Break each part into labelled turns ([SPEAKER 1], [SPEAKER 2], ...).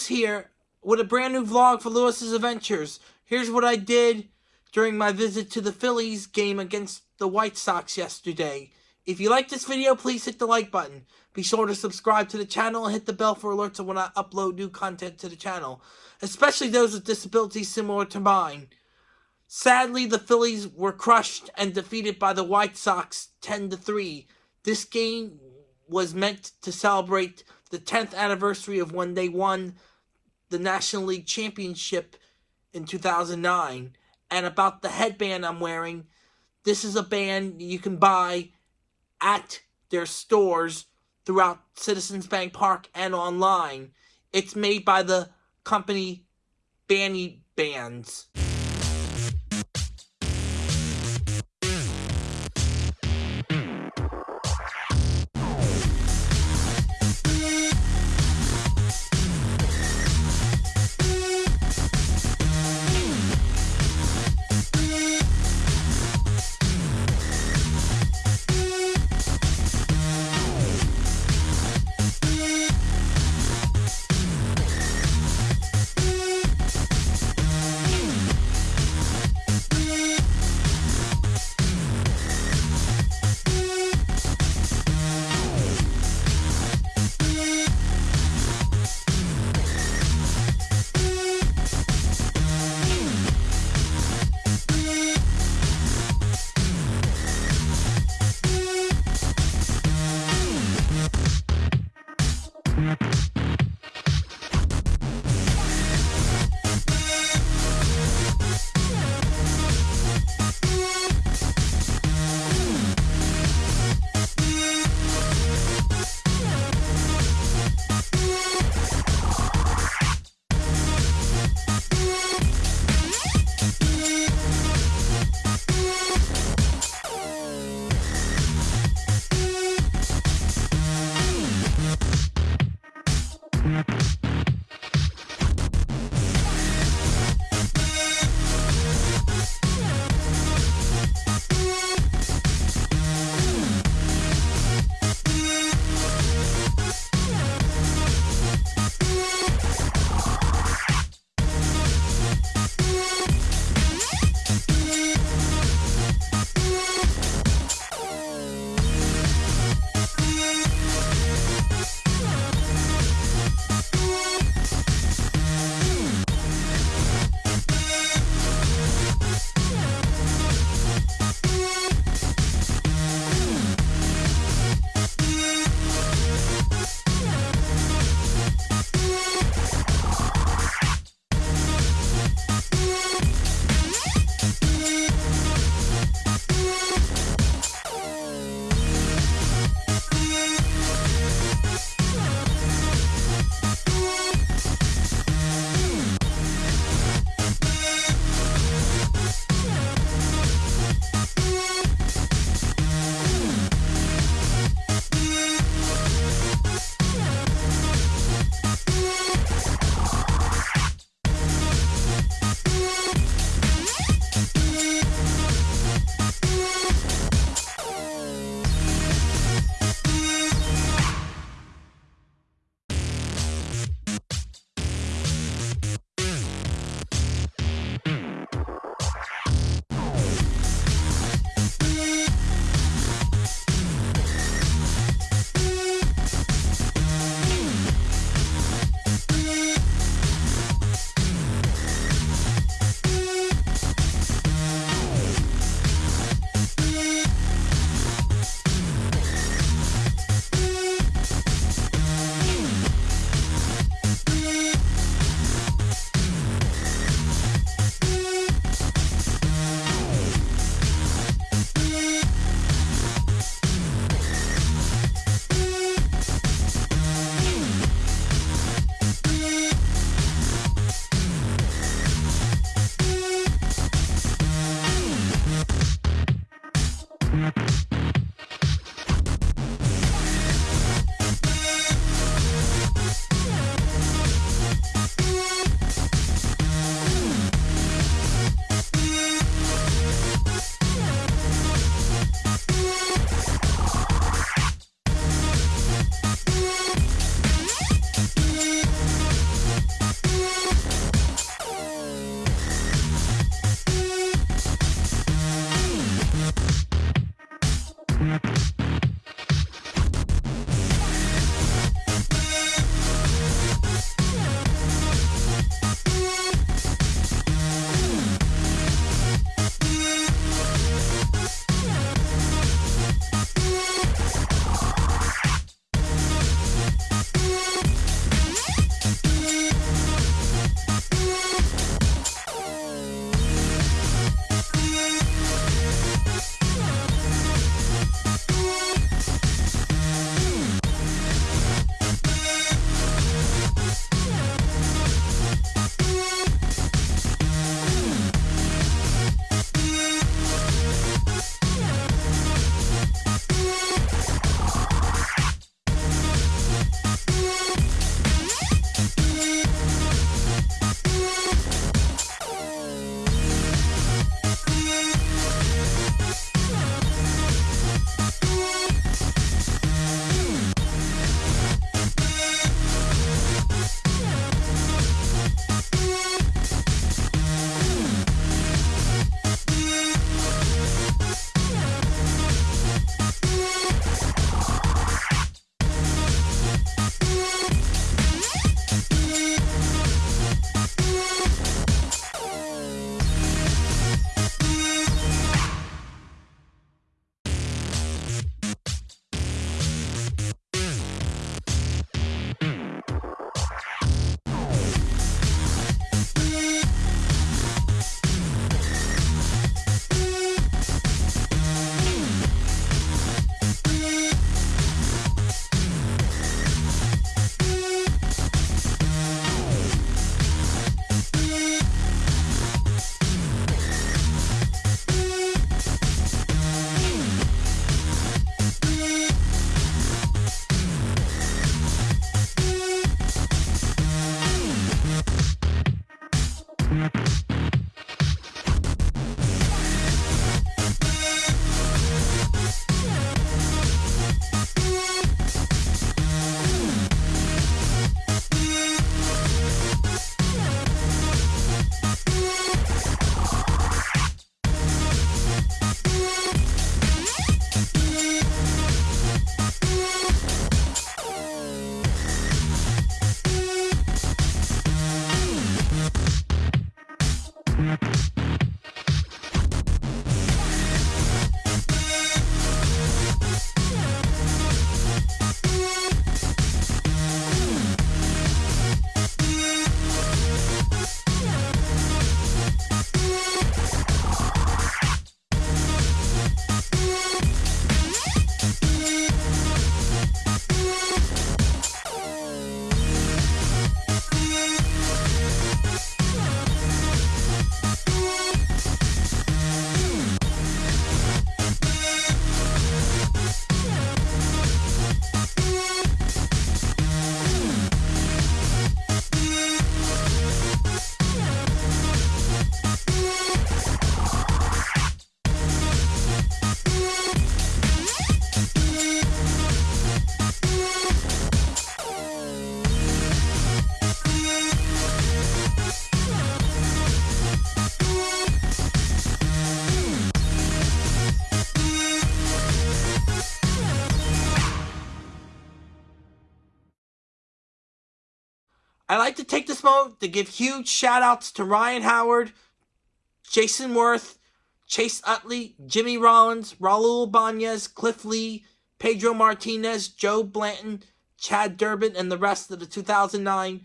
[SPEAKER 1] Lewis here with a brand new vlog for Lewis's Adventures. Here's what I did during my visit to the Phillies game against the White Sox yesterday. If you like this video, please hit the like button. Be sure to subscribe to the channel and hit the bell for alerts when I upload new content to the channel, especially those with disabilities similar to mine. Sadly, the Phillies were crushed and defeated by the White Sox 10 to 3. This game was meant to celebrate the 10th anniversary of when they won the National League Championship in 2009. And about the headband I'm wearing, this is a band you can buy at their stores throughout Citizens Bank Park and online. It's made by the company Bani Bands. I'd like to take this moment to give huge shout outs to Ryan Howard, Jayson Werth, Chase Utley, Jimmy Rollins, Raul Banez, Cliff Lee, Pedro Martinez, Joe Blanton, Chad Durbin, and the rest of the 2009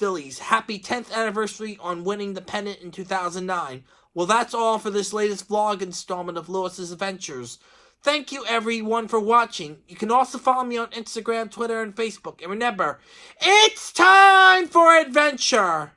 [SPEAKER 1] Phillies. Happy 10th anniversary on winning the pennant in 2009. Well, that's all for this latest vlog installment of Lewis's Adventures. Thank you everyone for watching. You can also follow me on Instagram, Twitter, and Facebook. And remember, it's time for adventure!